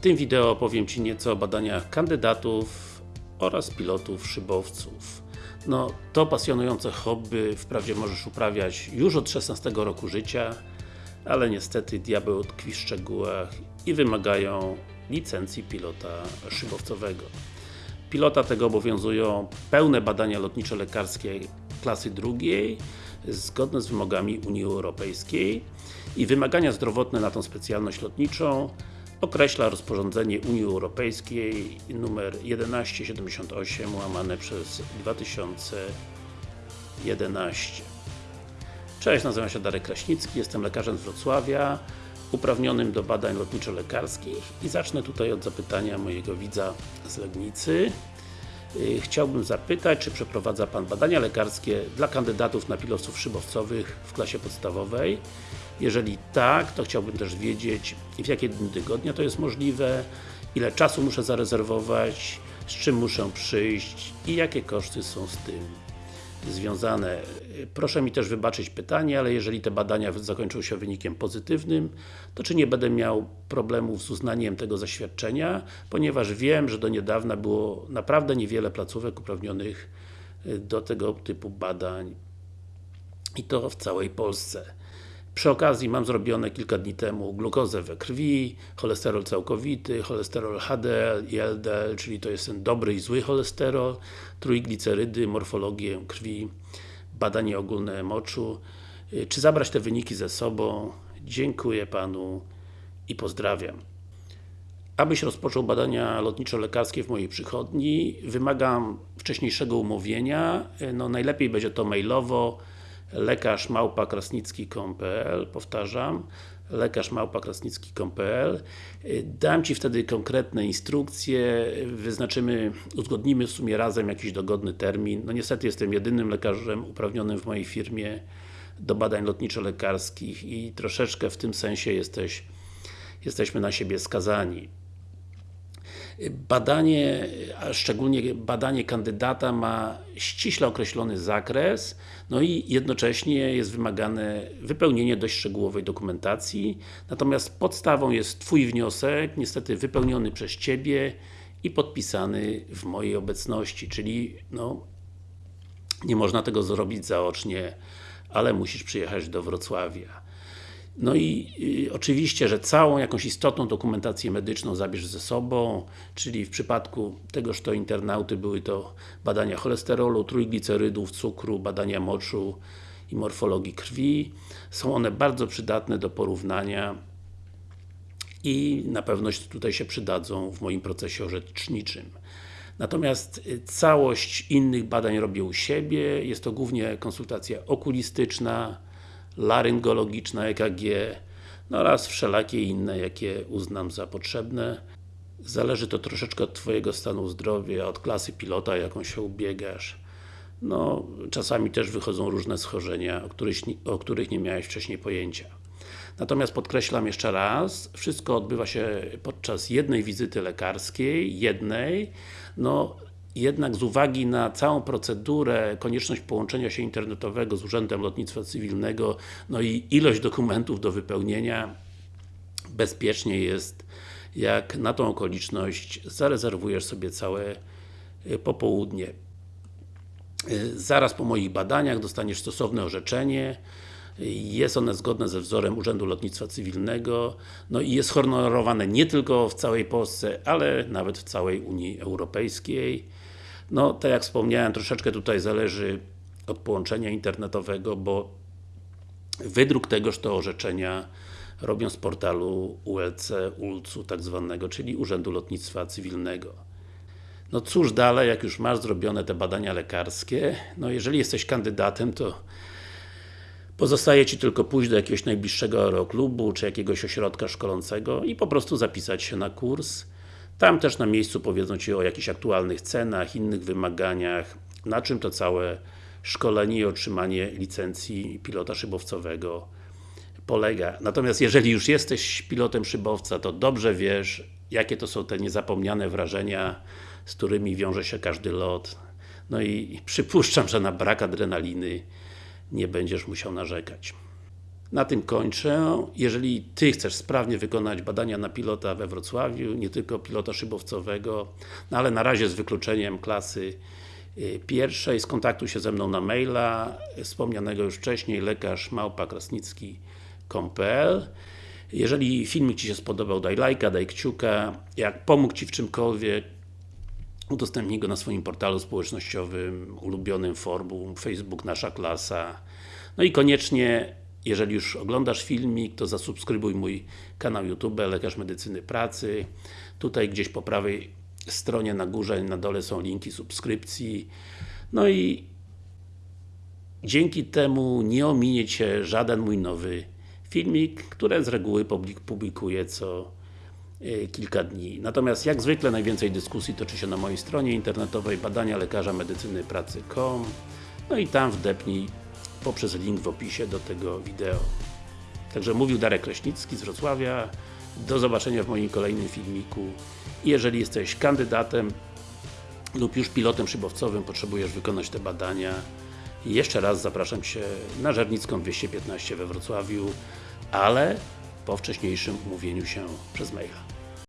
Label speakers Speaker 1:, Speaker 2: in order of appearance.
Speaker 1: tym wideo opowiem Ci nieco o badaniach kandydatów oraz pilotów szybowców. No, to pasjonujące hobby wprawdzie możesz uprawiać już od 16 roku życia, ale niestety diabeł tkwi w szczegółach i wymagają licencji pilota szybowcowego. Pilota tego obowiązują pełne badania lotniczo-lekarskie klasy drugiej, zgodne z wymogami Unii Europejskiej i wymagania zdrowotne na tą specjalność lotniczą określa rozporządzenie Unii Europejskiej numer 1178 łamane przez 2011 Cześć, nazywam się Darek Kraśnicki, jestem lekarzem z Wrocławia uprawnionym do badań lotniczo-lekarskich i zacznę tutaj od zapytania mojego widza z Legnicy Chciałbym zapytać, czy przeprowadza Pan badania lekarskie dla kandydatów na pilotów szybowcowych w klasie podstawowej? Jeżeli tak, to chciałbym też wiedzieć w jakie dni tygodnia to jest możliwe, ile czasu muszę zarezerwować, z czym muszę przyjść i jakie koszty są z tym związane. Proszę mi też wybaczyć pytanie, ale jeżeli te badania zakończą się wynikiem pozytywnym, to czy nie będę miał problemów z uznaniem tego zaświadczenia, ponieważ wiem, że do niedawna było naprawdę niewiele placówek uprawnionych do tego typu badań i to w całej Polsce. Przy okazji mam zrobione kilka dni temu glukozę we krwi, cholesterol całkowity, cholesterol HDL i LDL, czyli to jest ten dobry i zły cholesterol, trójglicerydy, morfologię krwi, badanie ogólne moczu. Y, czy zabrać te wyniki ze sobą? Dziękuję Panu i pozdrawiam. Abyś rozpoczął badania lotniczo-lekarskie w mojej przychodni, wymagam wcześniejszego umówienia, y, no najlepiej będzie to mailowo, lekarz małpa krasnicki.pl powtarzam lekarz małpa krasnicki.pl dam Ci wtedy konkretne instrukcje, wyznaczymy, uzgodnimy w sumie razem jakiś dogodny termin. No niestety jestem jedynym lekarzem uprawnionym w mojej firmie do badań lotniczo-lekarskich i troszeczkę w tym sensie jesteś, jesteśmy na siebie skazani. Badanie, a szczególnie badanie kandydata ma ściśle określony zakres, no i jednocześnie jest wymagane wypełnienie dość szczegółowej dokumentacji, natomiast podstawą jest Twój wniosek, niestety wypełniony przez Ciebie i podpisany w mojej obecności, czyli no, nie można tego zrobić zaocznie, ale musisz przyjechać do Wrocławia. No i y, oczywiście, że całą jakąś istotną dokumentację medyczną zabierz ze sobą, czyli w przypadku tegoż to internauty były to badania cholesterolu, trójglicerydów, cukru, badania moczu i morfologii krwi. Są one bardzo przydatne do porównania i na pewno tutaj się przydadzą w moim procesie orzeczniczym. Natomiast y, całość innych badań robię u siebie, jest to głównie konsultacja okulistyczna, laryngologiczna EKG no oraz wszelakie inne, jakie uznam za potrzebne. Zależy to troszeczkę od Twojego stanu zdrowia, od klasy pilota, jaką się ubiegasz. No, czasami też wychodzą różne schorzenia, o których, o których nie miałeś wcześniej pojęcia. Natomiast podkreślam jeszcze raz, wszystko odbywa się podczas jednej wizyty lekarskiej, jednej, no jednak z uwagi na całą procedurę, konieczność połączenia się internetowego z Urzędem Lotnictwa Cywilnego, no i ilość dokumentów do wypełnienia, bezpiecznie jest, jak na tą okoliczność zarezerwujesz sobie całe y, popołudnie. Y, zaraz po moich badaniach dostaniesz stosowne orzeczenie, jest one zgodne ze wzorem Urzędu Lotnictwa Cywilnego, no i jest honorowane nie tylko w całej Polsce, ale nawet w całej Unii Europejskiej. No, tak jak wspomniałem, troszeczkę tutaj zależy od połączenia internetowego, bo wydruk tegoż to orzeczenia robią z portalu ULC, ULC-u tak zwanego, czyli Urzędu Lotnictwa Cywilnego. No cóż dalej, jak już masz zrobione te badania lekarskie, no jeżeli jesteś kandydatem, to pozostaje Ci tylko pójść do jakiegoś najbliższego aeroklubu, czy jakiegoś ośrodka szkolącego i po prostu zapisać się na kurs. Tam też na miejscu powiedzą Ci o jakichś aktualnych cenach, innych wymaganiach, na czym to całe szkolenie i otrzymanie licencji pilota szybowcowego polega. Natomiast jeżeli już jesteś pilotem szybowca, to dobrze wiesz, jakie to są te niezapomniane wrażenia, z którymi wiąże się każdy lot. No i przypuszczam, że na brak adrenaliny nie będziesz musiał narzekać. Na tym kończę. Jeżeli Ty chcesz sprawnie wykonać badania na pilota we Wrocławiu, nie tylko pilota szybowcowego, no ale na razie z wykluczeniem klasy y, pierwszej, skontaktuj się ze mną na maila, wspomnianego już wcześniej, lekarz małpa.krasnicki.pl Jeżeli filmik Ci się spodobał, daj lajka, daj kciuka. Jak pomógł Ci w czymkolwiek, udostępnij go na swoim portalu społecznościowym, ulubionym forum, Facebook Nasza Klasa. No i koniecznie, jeżeli już oglądasz filmik, to zasubskrybuj mój kanał YouTube Lekarz Medycyny Pracy. Tutaj gdzieś po prawej stronie, na górze, na dole są linki subskrypcji. No i dzięki temu nie ominie Cię żaden mój nowy filmik, które z reguły publik- publikuję co y, kilka dni. Natomiast jak zwykle najwięcej dyskusji toczy się na mojej stronie internetowej badania lekarza medycyny pracy.com No i tam wdepnij poprzez link w opisie do tego wideo. Także mówił Darek Kraśnicki z Wrocławia. Do zobaczenia w moim kolejnym filmiku. Jeżeli jesteś kandydatem lub już pilotem szybowcowym, potrzebujesz wykonać te badania, jeszcze raz zapraszam Cię na Żernicką 215 we Wrocławiu, ale po wcześniejszym umówieniu się przez maila.